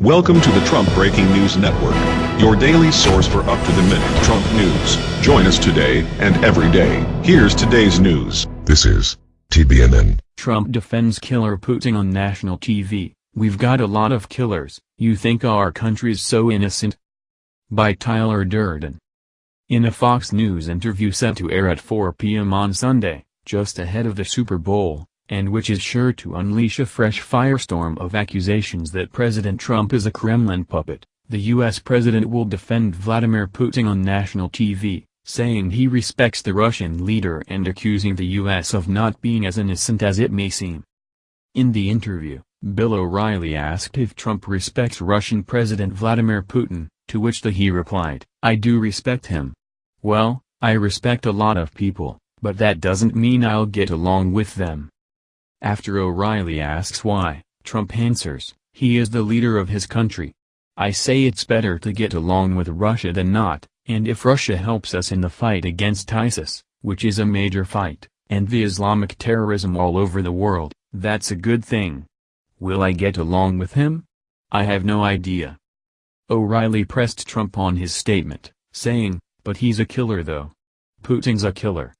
Welcome to the Trump Breaking News Network, your daily source for up-to-the-minute Trump news. Join us today and every day. Here's today's news. This is TBNN. Trump defends killer Putin on national TV. We've got a lot of killers. You think our country's so innocent? By Tyler Durden. In a Fox News interview set to air at 4 p.m. on Sunday, just ahead of the Super Bowl, and which is sure to unleash a fresh firestorm of accusations that President Trump is a Kremlin puppet, the U.S. president will defend Vladimir Putin on national TV, saying he respects the Russian leader and accusing the U.S. of not being as innocent as it may seem. In the interview, Bill O'Reilly asked if Trump respects Russian President Vladimir Putin, to which the he replied, I do respect him. Well, I respect a lot of people, but that doesn't mean I'll get along with them. After O'Reilly asks why, Trump answers, he is the leader of his country. I say it's better to get along with Russia than not, and if Russia helps us in the fight against ISIS, which is a major fight, and the Islamic terrorism all over the world, that's a good thing. Will I get along with him? I have no idea. O'Reilly pressed Trump on his statement, saying, but he's a killer though. Putin's a killer.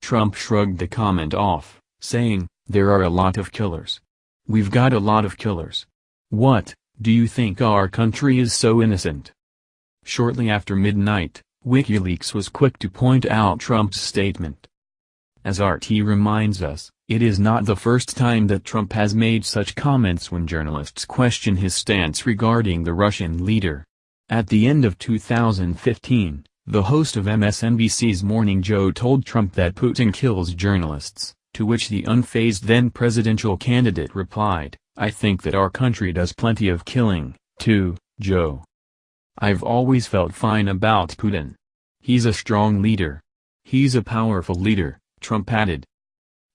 Trump shrugged the comment off, saying, there are a lot of killers. We've got a lot of killers. What, do you think our country is so innocent? Shortly after midnight, WikiLeaks was quick to point out Trump's statement. As RT reminds us, it is not the first time that Trump has made such comments when journalists question his stance regarding the Russian leader. At the end of 2015, the host of MSNBC's Morning Joe told Trump that Putin kills journalists to which the unfazed then-presidential candidate replied, I think that our country does plenty of killing, too, Joe. I've always felt fine about Putin. He's a strong leader. He's a powerful leader, Trump added.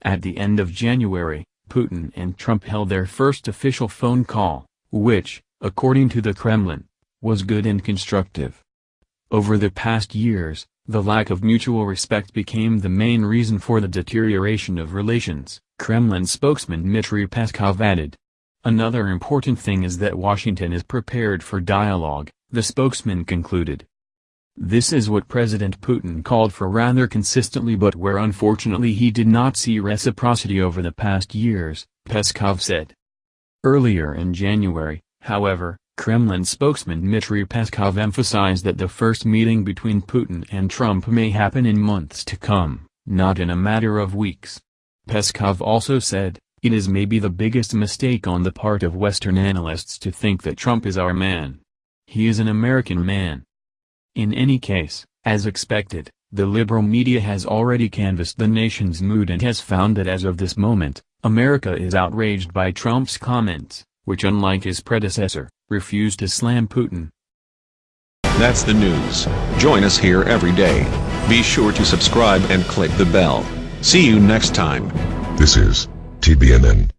At the end of January, Putin and Trump held their first official phone call, which, according to the Kremlin, was good and constructive. Over the past years, the lack of mutual respect became the main reason for the deterioration of relations, Kremlin spokesman Dmitry Peskov added. Another important thing is that Washington is prepared for dialogue, the spokesman concluded. This is what President Putin called for rather consistently but where unfortunately he did not see reciprocity over the past years, Peskov said. Earlier in January, however, Kremlin spokesman Dmitry Peskov emphasized that the first meeting between Putin and Trump may happen in months to come, not in a matter of weeks. Peskov also said, it is maybe the biggest mistake on the part of Western analysts to think that Trump is our man. He is an American man. In any case, as expected, the liberal media has already canvassed the nation's mood and has found that as of this moment, America is outraged by Trump's comments, which unlike his predecessor, refused to slam Putin. That's the news. Join us here every day. Be sure to subscribe and click the bell. See you next time. This is TBNN.